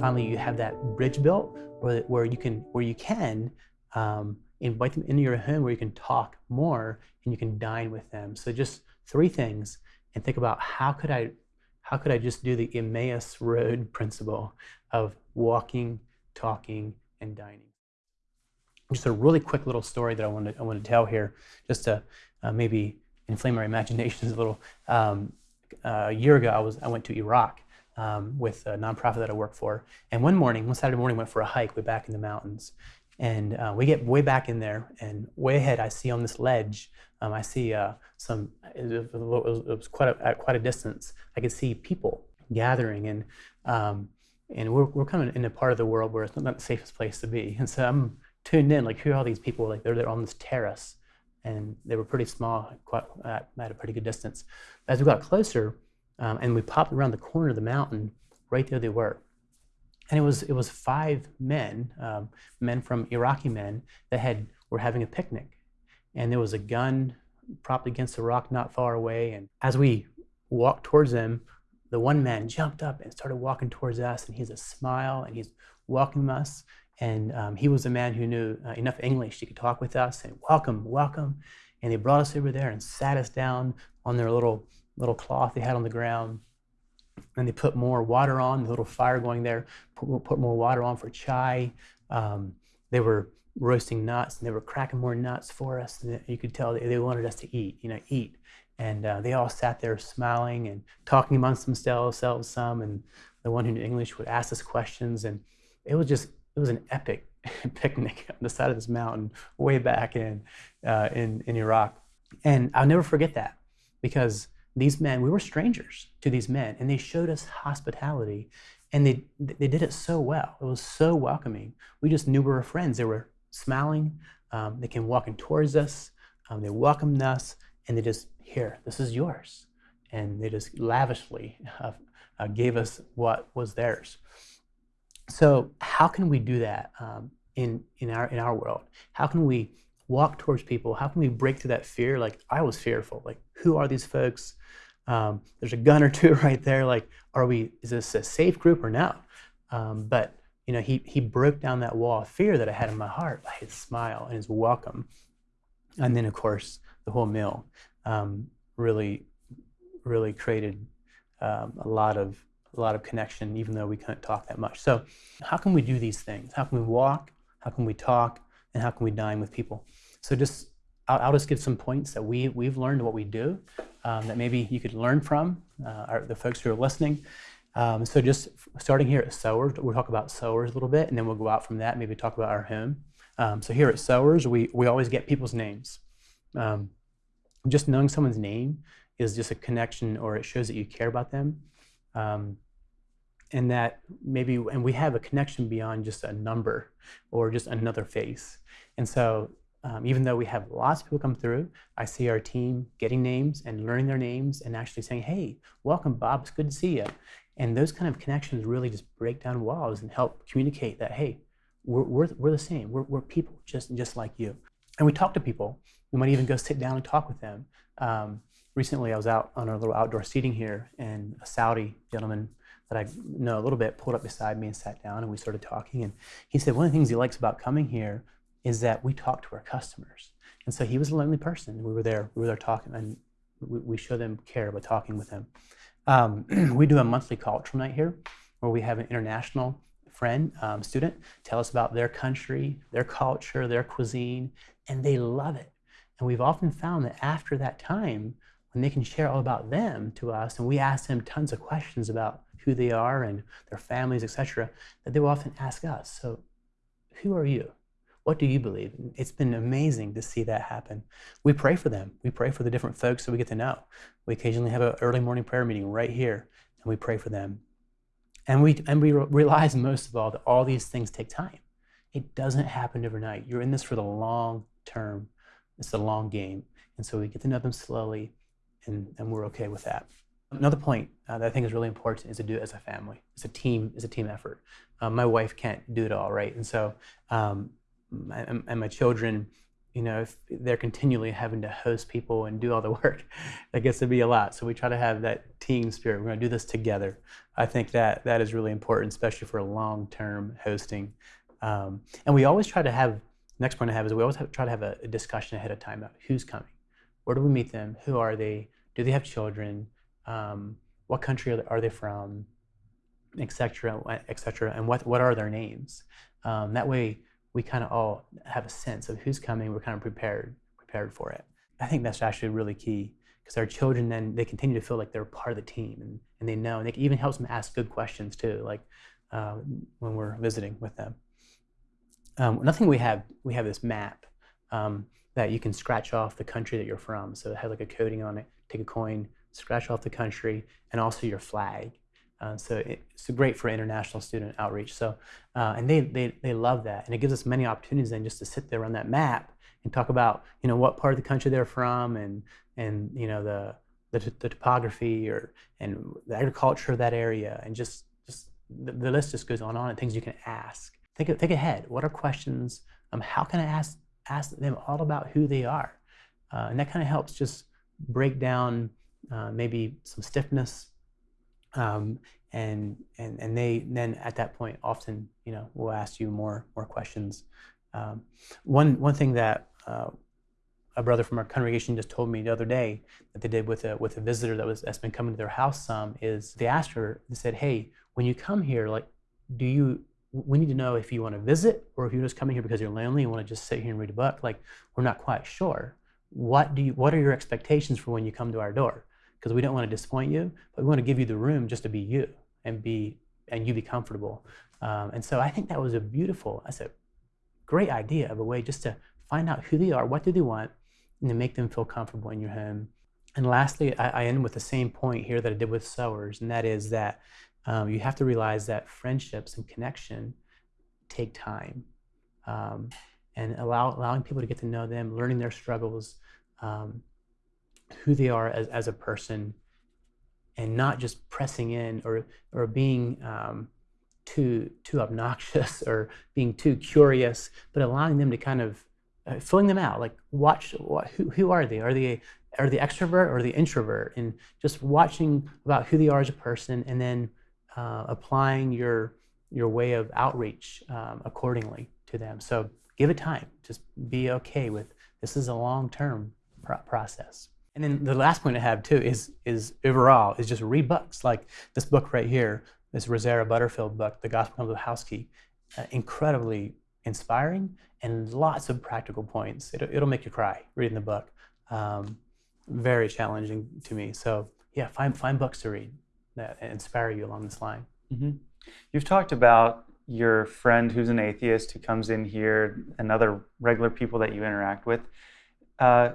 finally you have that bridge built where, where you can where you can um, invite them into your home where you can talk more and you can dine with them. So just three things and think about how could I how could I just do the Emmaus Road principle of walking, talking, and dining. Just a really quick little story that I want to, I want to tell here, just to uh, maybe inflame our imaginations a little. Um, uh, a year ago, I was I went to Iraq um, with a nonprofit that I work for, and one morning, one Saturday morning, went for a hike way back in the mountains, and uh, we get way back in there, and way ahead, I see on this ledge, um, I see uh, some. It was, it was, quite a, at quite a distance. I could see people gathering, and um, and we're we're kind of in a part of the world where it's not the safest place to be. And so I'm tuned in, like who are all these people? Like they're they're on this terrace, and they were pretty small, quite at, at a pretty good distance. As we got closer, um, and we popped around the corner of the mountain, right there they were and it was it was five men, um, men from Iraqi men that had were having a picnic, and there was a gun propped against a rock not far away. And as we walked towards them, the one man jumped up and started walking towards us, and he's a smile and he's welcoming us. And um, he was a man who knew uh, enough English could talk with us and welcome, welcome. And they brought us over there and sat us down on their little little cloth they had on the ground and they put more water on, the little fire going there, put, put more water on for chai. Um, they were roasting nuts and they were cracking more nuts for us. And you could tell they, wanted us to eat, you know, eat. And uh, they all sat there smiling and talking amongst themselves, some, and the one who knew English would ask us questions. And it was just, it was an epic picnic on the side of this mountain way back in, uh, in, in Iraq. And I'll never forget that because these men, we were strangers to these men, and they showed us hospitality, and they they did it so well. It was so welcoming. We just knew we were friends. They were smiling. Um, they came walking towards us. Um, they welcomed us, and they just here, this is yours, and they just lavishly uh, uh, gave us what was theirs. So how can we do that um, in in our in our world? How can we walk towards people? How can we break through that fear? Like I was fearful. Like who are these folks? Um, there's a gun or two right there. Like, are we? Is this a safe group or not? Um, but you know, he he broke down that wall of fear that I had in my heart by his smile and his welcome, and then of course the whole meal um, really really created um, a lot of a lot of connection, even though we couldn't talk that much. So, how can we do these things? How can we walk? How can we talk? And how can we dine with people? So just I'll, I'll, just give some points that we, we've learned what we do um, that maybe you could learn from, uh, our, the folks who are listening. Um, so just starting here at Sowers, we'll talk about Sowers a little bit, and then we'll go out from that, maybe talk about our home. Um, so here at Sowers, we, we always get people's names. Um, just knowing someone's name is just a connection, or it shows that you care about them. Um, and that maybe, and we have a connection beyond just a number or just another face. And so um, even though we have lots of people come through, I see our team getting names and learning their names and actually saying, hey, welcome, Bob, it's good to see you. And those kind of connections really just break down walls and help communicate that, hey, we're, we're, we're the same. We're, we're people just, just like you. And we talk to people. We might even go sit down and talk with them. Um, recently, I was out on our little outdoor seating here, and a Saudi gentleman that I know a little bit pulled up beside me and sat down, and we started talking. And he said one of the things he likes about coming here is that we talk to our customers. And so he was a lonely person. We were there, we were there talking, and we, we show them care by talking with them. Um, we do a monthly cultural night here where we have an international friend, um, student, tell us about their country, their culture, their cuisine, and they love it. And we've often found that after that time, when they can share all about them to us, and we ask them tons of questions about who they are and their families, etc., that they will often ask us, so who are you? What do you believe? It's been amazing to see that happen. We pray for them. We pray for the different folks that we get to know. We occasionally have an early morning prayer meeting right here, and we pray for them. And we, and we realize most of all that all these things take time. It doesn't happen overnight. You're in this for the long term. It's the long game. And so we get to know them slowly, and, and we're okay with that. Another point uh, that I think is really important is to do it as a family. It's a team. It's a team effort. Um, my wife can't do it all, right? And so um, and my children you know, if they're continually having to host people and do all the work, that gets to be a lot. So we try to have that team spirit. We're going to do this together. I think that that is really important, especially for long-term hosting. Um, and we always try to have. Next point I have is we always have, try to have a, a discussion ahead of time about who's coming, where do we meet them, who are they, do they have children, um, what country are they, are they from, etc., etc., and what what are their names. Um, that way we kind of all have a sense of who's coming. We're kind of prepared prepared for it. I think that's actually really key because our children then they continue to feel like they're part of the team and, and they know and it even helps them ask good questions too, like uh, when we're visiting with them. Um, nothing we have we have this map um, that you can scratch off the country that you're from. So it has like a coding on it. Take a coin, scratch off the country, and also your flag. Uh, so it's great for international student outreach. So, uh, and they, they, they love that. And it gives us many opportunities then just to sit there on that map and talk about, you know, what part of the country they're from and, and you know, the, the, the topography or, and the agriculture of that area. And just, just the, the list just goes on and on and things you can ask. Think, think ahead. What are questions? Um, how can I ask, ask them all about who they are? Uh, and that kind of helps just break down uh, maybe some stiffness um, and and and they then at that point often you know will ask you more more questions. Um, one one thing that uh, a brother from our congregation just told me the other day that they did with a with a visitor that was that's been coming to their house some is they asked her they said hey when you come here like do you we need to know if you want to visit or if you're just coming here because you're lonely and want to just sit here and read a book? Like we're not quite sure. What do you what are your expectations for when you come to our door because we don't want to disappoint you, but we want to give you the room just to be you and be and you be comfortable. Um, and so I think that was a beautiful, that's a great idea of a way just to find out who they are, what do they want, and to make them feel comfortable in your home. And lastly, I, I end with the same point here that I did with Sowers, and that is that um, you have to realize that friendships and connection take time. Um, and allow, allowing people to get to know them, learning their struggles, um, who they are as, as a person and not just pressing in or, or being um, too, too obnoxious or being too curious, but allowing them to kind of uh, filling them out. Like watch what, who, who are they? Are they are the extrovert or the introvert? And just watching about who they are as a person, and then uh, applying your your way of outreach um, accordingly to them. So give it time. Just be okay with this is a long term pro process. And then the last point I have too is is overall is just read books like this book right here, this Rosaria Butterfield book, The Gospel of the House Key, uh, incredibly inspiring and lots of practical points. It'll, it'll make you cry reading the book. Um, very challenging to me. So yeah, find find books to read that inspire you along this line. Mm-hmm. You've talked about your friend who's an atheist who comes in here and other regular people that you interact with. Uh,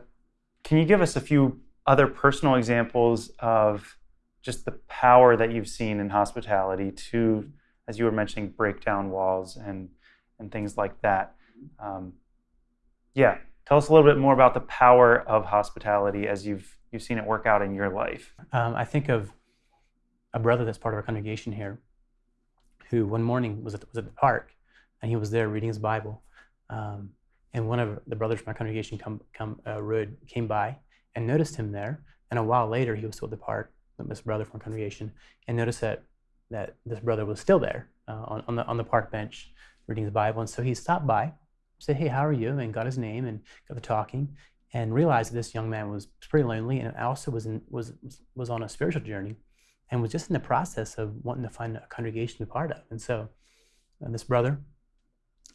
can you give us a few other personal examples of just the power that you've seen in hospitality to, as you were mentioning, break down walls and and things like that? Um, yeah, tell us a little bit more about the power of hospitality as you've you've seen it work out in your life. Um, I think of a brother that's part of our congregation here, who one morning was at was at the park, and he was there reading his Bible. Um, and one of the brothers from our congregation come, come, uh, Rud, came by and noticed him there. And a while later, he was still at the park, this brother from congregation, and noticed that, that this brother was still there uh, on, on, the, on the park bench reading his Bible. And so he stopped by, said, Hey, how are you? And got his name and got the talking and realized that this young man was pretty lonely and also was, in, was, was on a spiritual journey and was just in the process of wanting to find a congregation to be part of. And so uh, this brother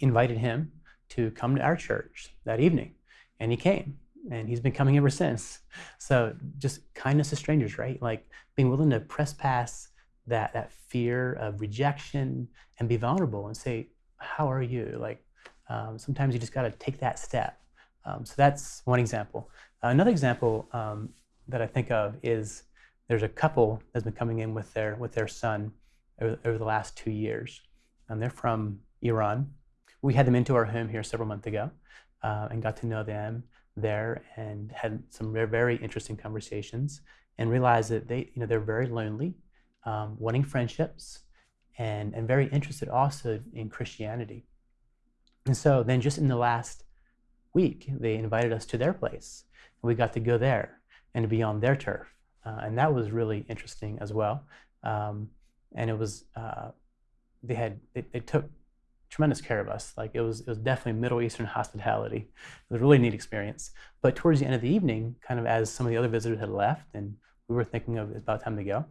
invited him to come to our church that evening. And he came, and he's been coming ever since. So just kindness to strangers, right? Like being willing to press past that that fear of rejection and be vulnerable and say, "How are you?" Like um, sometimes you just got to take that step. Um, so that's one example. Another example um, that I think of is there's a couple that's been coming in with their with their son over, over the last two years, and they're from Iran we had them into our home here several months ago uh, and got to know them there and had some very, interesting conversations and realized that they, you know, they're very lonely, um, wanting friendships, and, and very interested also in Christianity. And so then just in the last week, they invited us to their place. And we got to go there and to be on their turf. Uh, and that was really interesting as well. Um, and it was, uh, they had, they, they, took tremendous care of us. Like it was, it was definitely Middle Eastern hospitality. It was a really neat experience. But towards the end of the evening, kind of as some of the other visitors had left and we were thinking of it's about time to go,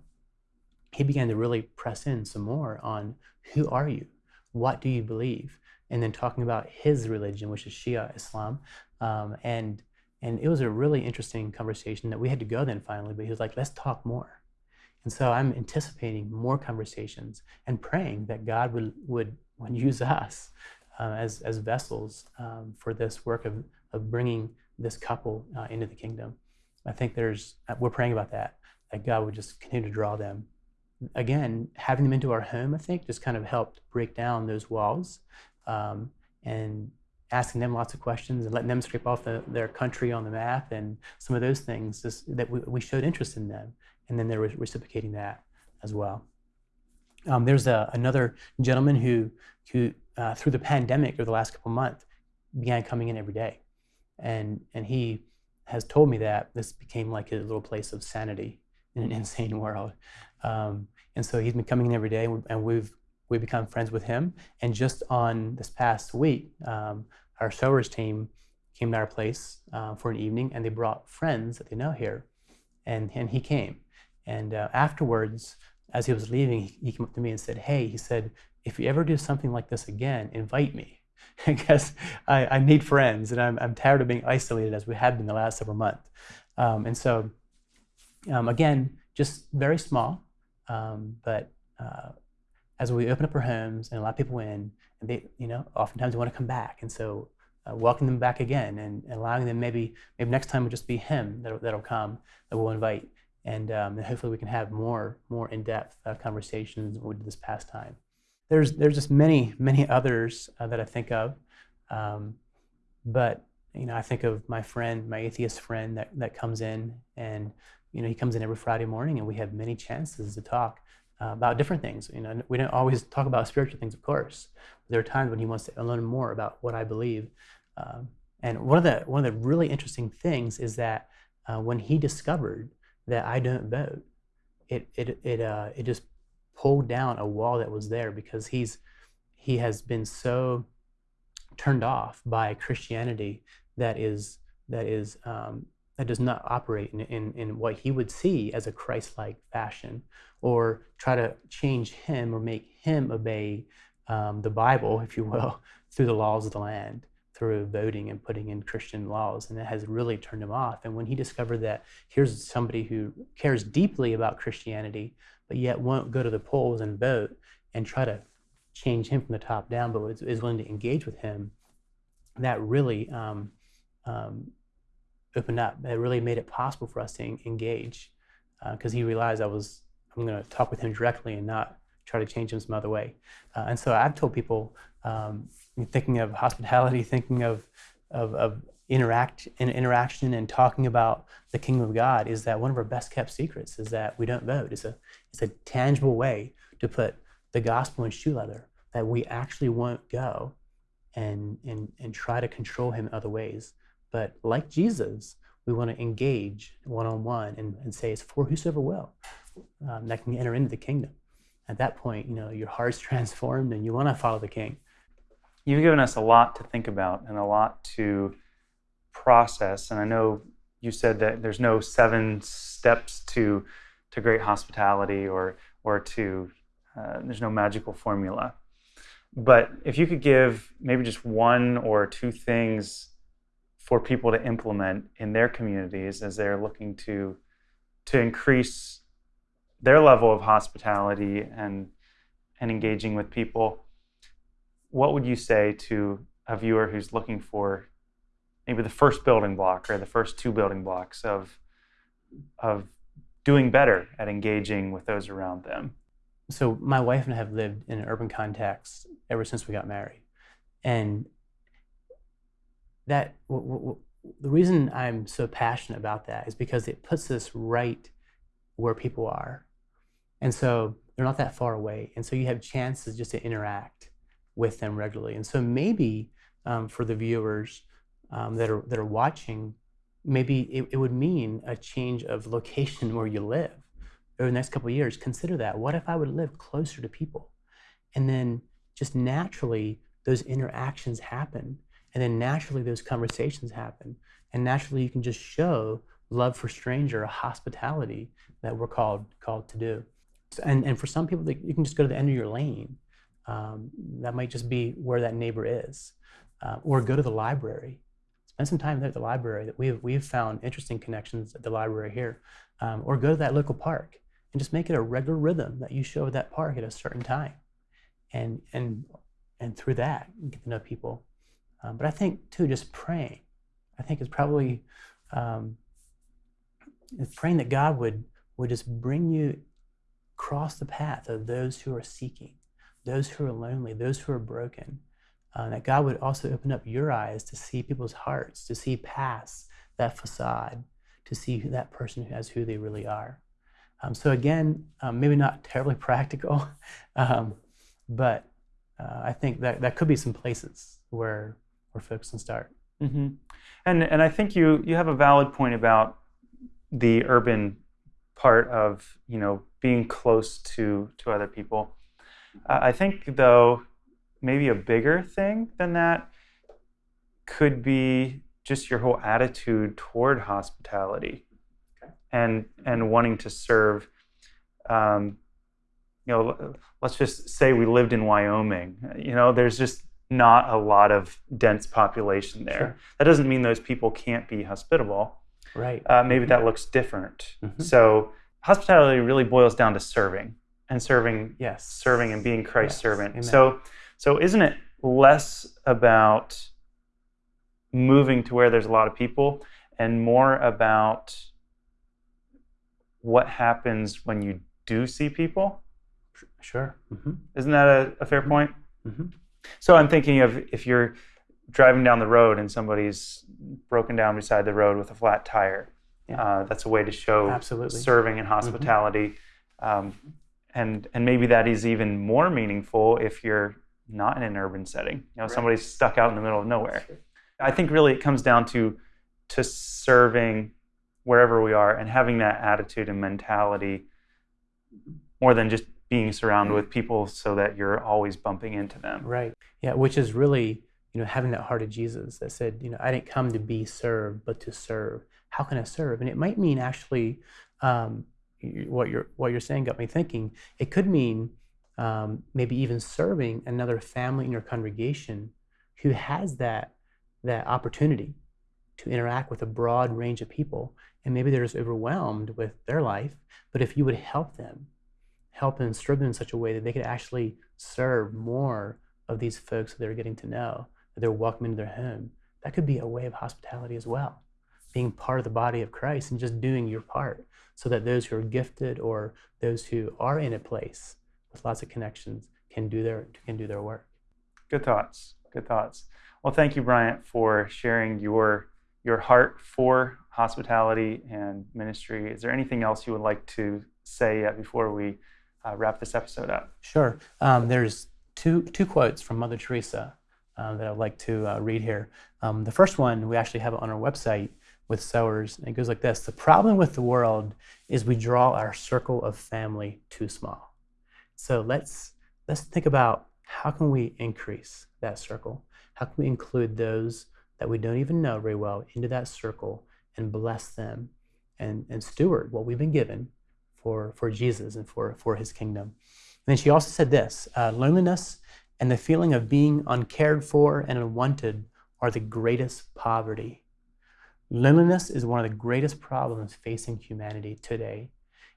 he began to really press in some more on who are you? What do you believe? And then talking about his religion, which is Shia Islam. Um, and and it was a really interesting conversation that we had to go then finally, but he was like, let's talk more. And so I'm anticipating more conversations and praying that God would, would, would use us uh, as, as vessels um, for this work of, of bringing this couple uh, into the kingdom. I think there's, uh, we're praying about that, that God would just continue to draw them. Again, having them into our home, I think, just kind of helped break down those walls um, and asking them lots of questions and letting them scrape off the, their country on the map and some of those things just, that we, we, showed interest in them. And then they're reciprocating that as well. Um, there's a, another gentleman who, who uh, through the pandemic over the last couple months, began coming in every day. And, and he has told me that this became like a little place of sanity in an insane world. Um, and so he's been coming in every day, and we've we've become friends with him. And just on this past week, um, our sowers team came to our place uh, for an evening, and they brought friends that they know here, and and he came. And uh, afterwards, as he was leaving, he, came up to me and said, "Hey," he said, "if you ever do something like this again, invite me." because I, I, need friends and I'm, I'm, tired of being isolated as we have been the last several months. Um, and so, um, again, just very small, um, but uh, as we open up our homes and allow people in, and they, you know, oftentimes they want to come back, and so uh, welcoming them back again and, allowing them maybe maybe next time will just be him that'll, that'll come that we'll invite, and, um, hopefully we can have more more in-depth uh, conversations with this past time. There's there's just many many others uh, that I think of, um, but you know I think of my friend, my atheist friend that that comes in and you know he comes in every Friday morning and we have many chances to talk uh, about different things. You know, we don't always talk about spiritual things, of course. There are times when he wants to learn more about what I believe. Um, and one of the one of the really interesting things is that uh, when he discovered that I don't vote, it it it uh, it just pulled down a wall that was there because he's he has been so turned off by Christianity that is that is um, that does not operate in, in, in what he would see as a Christ-like fashion or try to change him or make him obey um, the Bible, if you will, through the laws of the land, through voting and putting in Christian laws. And it has really turned him off. And when he discovered that here's somebody who cares deeply about Christianity, but yet won't go to the polls and vote and try to change him from the top down, but is, is willing to engage with him, that really um, um, opened up. It really made it possible for us to engage because uh, he realized I was I'm going to talk with him directly and not try to change him some other way. Uh, and so I've told people, um, thinking of hospitality, thinking of of, of interact and interaction and talking about the kingdom of God is that one of our best kept secrets is that we don't vote. It's a it's a tangible way to put the gospel in shoe leather that we actually won't go and and and try to control him in other ways. But like Jesus, we want to engage one on one and, and say it's for whosoever will um, that can enter into the kingdom. At that point, you know, your heart's transformed and you want to follow the king. You've given us a lot to think about and a lot to process. And I know you said that there's no seven steps to to great hospitality or or to uh, there's no magical formula. But if you could give maybe just one or two things for people to implement in their communities as they're looking to to increase their level of hospitality and and engaging with people what would you say to a viewer who's looking for maybe the first building block or the first two building blocks of of doing better at engaging with those around them so my wife and I have lived in an urban context ever since we got married and that the reason I'm so passionate about that is because it puts us right where people are. And so they're not that far away. And so you have chances just to interact with them regularly. And so maybe um, for the viewers, um, that are that are watching, maybe it, it would mean a change of location where you live over the next couple of years. Consider that. What if I would live closer to people, and then just naturally those interactions happen, and then naturally those conversations happen, and naturally you can just show love for stranger, a hospitality that we're called called to do. And and for some people, you can just go to the end of your lane. Um, that might just be where that neighbor is, uh, or go to the library. Spend some time there at the library. That we've we've found interesting connections at the library here, um, or go to that local park and just make it a regular rhythm that you show at that park at a certain time, and and and through that get to know people. Um, but I think too, just praying. I think is probably um, is praying that God would would just bring you across the path of those who are seeking, those who are lonely, those who are broken. Uh, that God would also open up your eyes to see people's hearts, to see past that facade, to see that person as who they really are. Um, so again, um, maybe not terribly practical, um, but uh, I think that that could be some places where where folks can start. Mm-hmm. And and I think you you have a valid point about the urban part of you know being close to to other people. Uh, I think though maybe a bigger thing than that could be just your whole attitude toward hospitality okay. and and wanting to serve. Um, you know, let's just say we lived in Wyoming. You know, there's just not a lot of dense population there. Sure. That doesn't mean those people can't be hospitable. Right. Uh, maybe mm-hmm. that looks different. Mm-hmm. So hospitality really boils down to serving and serving. Yes. Serving and being Christ's yes. servant. Amen. So, so isn't it less about moving to where there's a lot of people and more about what happens when you do see people? Sure. Mm-hmm. Isn't that a, a fair point? Mm-hmm. So I'm thinking of if you're driving down the road and somebody's broken down beside the road with a flat tire. Yeah. Uh, that's a way to show Absolutely. serving and mm-hmm. hospitality. Mm-hmm. Um, and and maybe that is even more meaningful if you're not in an urban setting. You know, right. somebody's stuck out in the middle of nowhere. I think really it comes down to to serving wherever we are and having that attitude and mentality more than just being surrounded with people so that you're always bumping into them. Right. Yeah, which is really you know, having that heart of Jesus that said, you know, I didn't come to be served, but to serve. How can I serve? And it might mean actually, um, what you're what you're saying got me thinking. It could mean um, maybe even serving another family in your congregation who has that that opportunity to interact with a broad range of people, and maybe they're just overwhelmed with their life. But if you would help them, help them, serve them in such a way that they could actually serve more of these folks that they're getting to know, that they're welcome into their home. That could be a way of hospitality as well. Being part of the body of Christ and just doing your part so that those who are gifted or those who are in a place with lots of connections can do their can do their work. Good thoughts. Good thoughts. Well, thank you, Bryant, for sharing your your heart for hospitality and ministry. Is there anything else you would like to say before we uh, wrap this episode up? Sure. Um, there's two two quotes from Mother Teresa uh, that I'd like to uh, read here. Um, the first one, we actually have it on our website with sowers. And it goes like this The problem with the world is we draw our circle of family too small. So let's, let's think about how can we increase that circle? How can we include those that we don't even know very well into that circle and bless them and, and steward what we've been given for, for Jesus and for, for his kingdom? And then she also said this uh, loneliness and the feeling of being uncared for and unwanted are the greatest poverty. Loneliness is one of the greatest problems facing humanity today.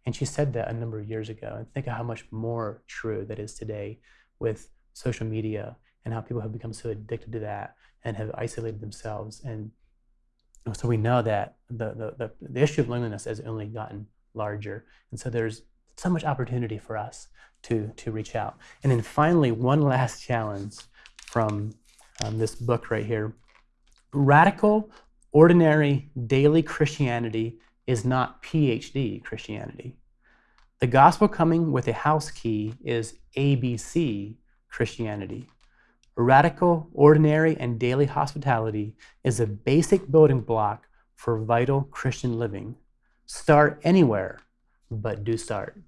And she said that a number of years ago. And think of how much more true that is today with social media and how people have become so addicted to that and have isolated themselves. And so we know that the, the, the, the issue of loneliness has only gotten larger. And so there's so much opportunity for us to, to reach out. And then finally, one last challenge from um, this book right here. Radical, ordinary, daily Christianity is not PhD Christianity. The gospel coming with a house key is ABC Christianity. Radical, ordinary, and daily hospitality is a basic building block for vital Christian living. Start anywhere, but do start.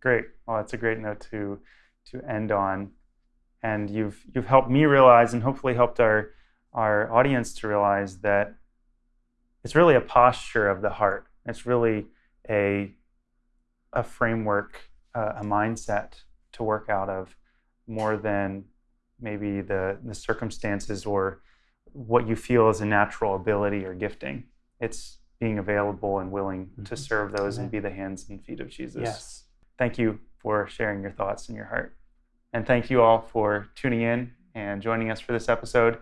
Great. Well, that's a great note to to end on. And you've you've helped me realize, and hopefully helped our our audience to realize that it's really a posture of the heart. It's really a a framework, uh, a mindset to work out of, more than maybe the the circumstances or what you feel is a natural ability or gifting. It's being available and willing mm-hmm. to serve those Amen. and be the hands and feet of Jesus. Yes. Thank you for sharing your thoughts and your heart. And thank you all for tuning in and joining us for this episode.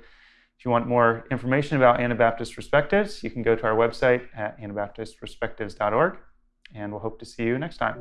If you want more information about Anabaptist Perspectives, you can go to our website at anabaptistperspectives.org, and we'll hope to see you next time.